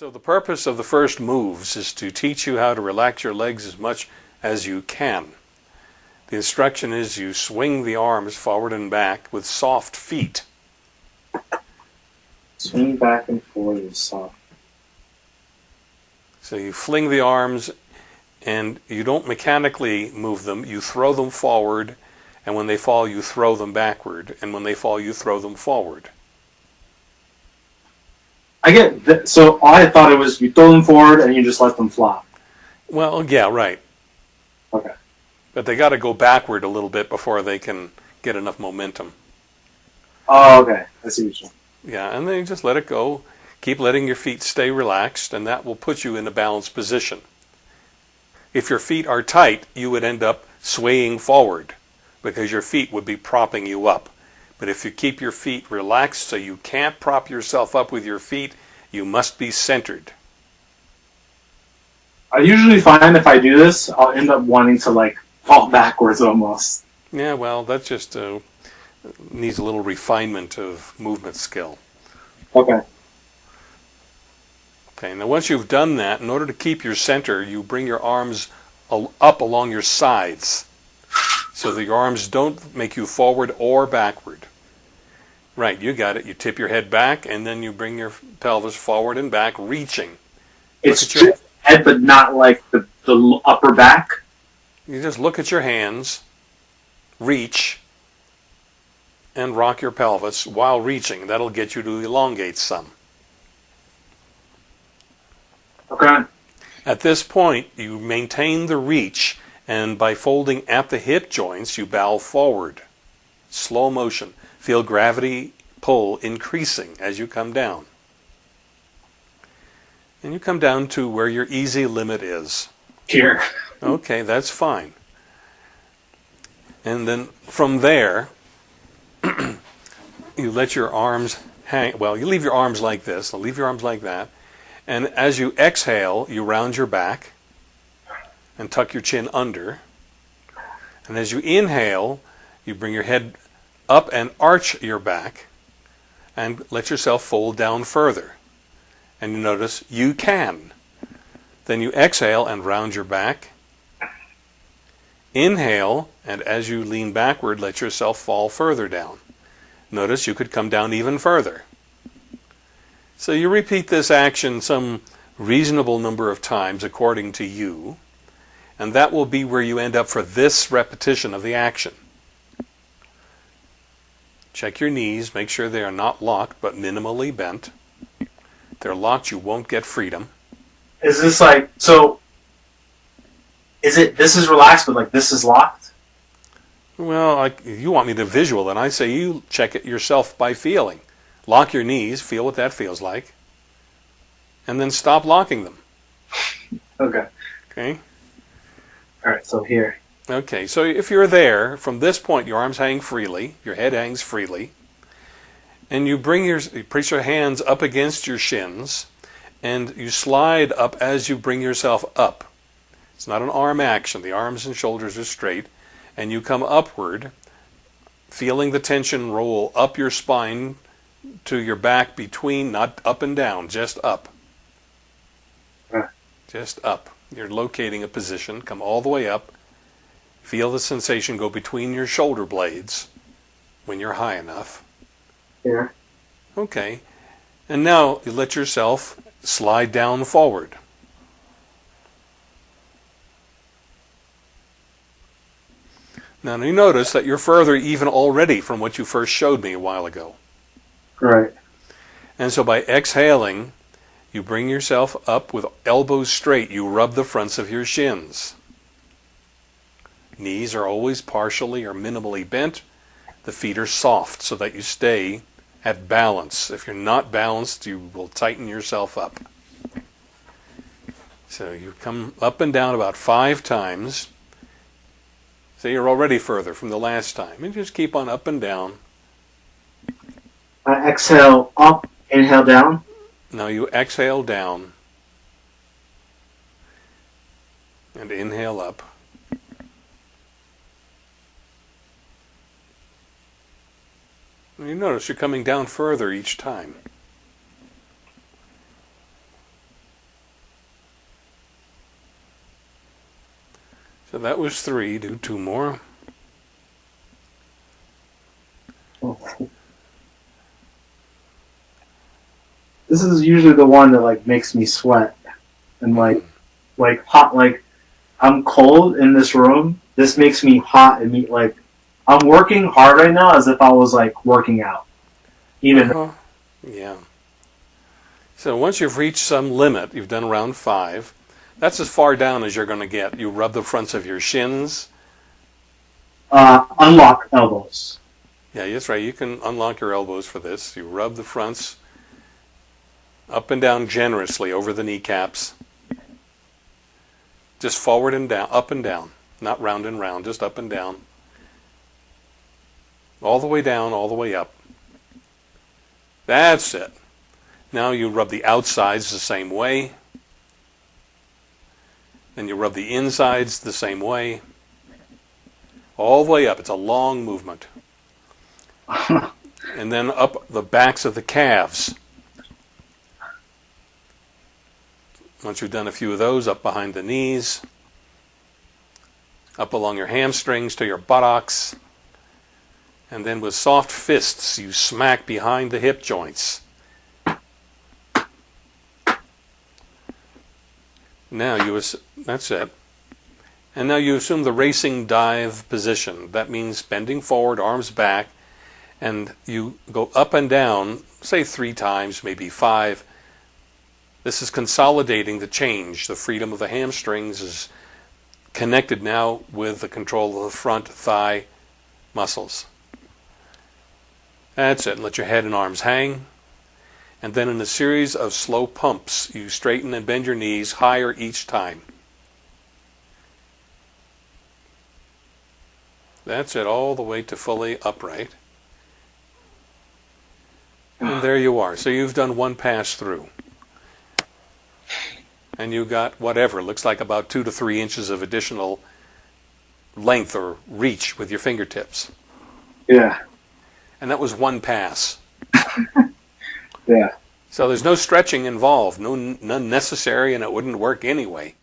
So the purpose of the first moves is to teach you how to relax your legs as much as you can. The instruction is you swing the arms forward and back with soft feet. Swing back and forth with soft. So you fling the arms and you don't mechanically move them, you throw them forward, and when they fall, you throw them backward, and when they fall, you throw them forward. I get that. So I thought it was you throw them forward and you just let them flop. Well, yeah, right. Okay. But they got to go backward a little bit before they can get enough momentum. Oh, okay. I see. Yeah, and then you just let it go. Keep letting your feet stay relaxed, and that will put you in a balanced position. If your feet are tight, you would end up swaying forward because your feet would be propping you up. But if you keep your feet relaxed so you can't prop yourself up with your feet, you must be centered. I usually find if I do this, I'll end up wanting to like fall backwards almost. Yeah, well, that just uh, needs a little refinement of movement skill. Okay. Okay, now once you've done that, in order to keep your center, you bring your arms up along your sides so that your arms don't make you forward or backward. Right, you got it. You tip your head back and then you bring your pelvis forward and back, reaching. It's your- head, but not like the, the upper back. You just look at your hands, reach, and rock your pelvis while reaching. That'll get you to elongate some. Okay. At this point, you maintain the reach, and by folding at the hip joints, you bow forward. Slow motion. Feel gravity pull increasing as you come down. And you come down to where your easy limit is. Here. Okay, that's fine. And then from there, you let your arms hang. Well, you leave your arms like this, leave your arms like that. And as you exhale, you round your back and tuck your chin under. And as you inhale, you bring your head up and arch your back and let yourself fold down further. And you notice you can. Then you exhale and round your back. Inhale, and as you lean backward, let yourself fall further down. Notice you could come down even further. So you repeat this action some reasonable number of times according to you, and that will be where you end up for this repetition of the action. Check your knees, make sure they are not locked but minimally bent. If they're locked, you won't get freedom. Is this like so? Is it this is relaxed, but like this is locked? Well, I, you want me to visual, and I say you check it yourself by feeling. Lock your knees, feel what that feels like, and then stop locking them. Okay. Okay? All right. So here. Okay, so if you're there, from this point, your arms hang freely, your head hangs freely, and you bring your, you place your hands up against your shins, and you slide up as you bring yourself up. It's not an arm action, the arms and shoulders are straight, and you come upward, feeling the tension roll up your spine to your back between, not up and down, just up. Just up. You're locating a position, come all the way up. Feel the sensation go between your shoulder blades when you're high enough. Here. Okay. And now you let yourself slide down forward. Now you notice that you're further even already from what you first showed me a while ago. Right. And so by exhaling, you bring yourself up with elbows straight. You rub the fronts of your shins. Knees are always partially or minimally bent. The feet are soft so that you stay at balance. If you're not balanced, you will tighten yourself up. So you come up and down about five times. So you're already further from the last time. And just keep on up and down. I exhale up, inhale down. Now you exhale down and inhale up. You notice you're coming down further each time. So that was three. Do two more. This is usually the one that like makes me sweat and like like hot like I'm cold in this room. This makes me hot and me like I'm working hard right now as if I was like working out. Even Uh-huh. Yeah. So once you've reached some limit, you've done round five. That's as far down as you're going to get. You rub the fronts of your shins. uh, unlock elbows. Yeah, that's right. You can unlock your elbows for this. You rub the fronts up and down generously over the kneecaps. Just forward and down, up and down. Not round and round, just up and down. All the way down, all the way up. That's it. Now you rub the outsides the same way. Then you rub the insides the same way. All the way up. It's a long movement. And then up the backs of the calves. Once you've done a few of those, up behind the knees, up along your hamstrings to your buttocks. And then with soft fists, you smack behind the hip joints. Now you, that's it. And now you assume the racing dive position. That means bending forward, arms back, and you go up and down, say three times, maybe five. This is consolidating the change. The freedom of the hamstrings is connected now with the control of the front thigh muscles. That's it. Let your head and arms hang. And then in a series of slow pumps, you straighten and bend your knees higher each time. That's it, all the way to fully upright. And there you are. So you've done one pass through. And you got whatever, looks like about two to three inches of additional length or reach with your fingertips. Yeah. And that was one pass. Yeah. So there's no stretching involved, no none necessary, and it wouldn't work anyway.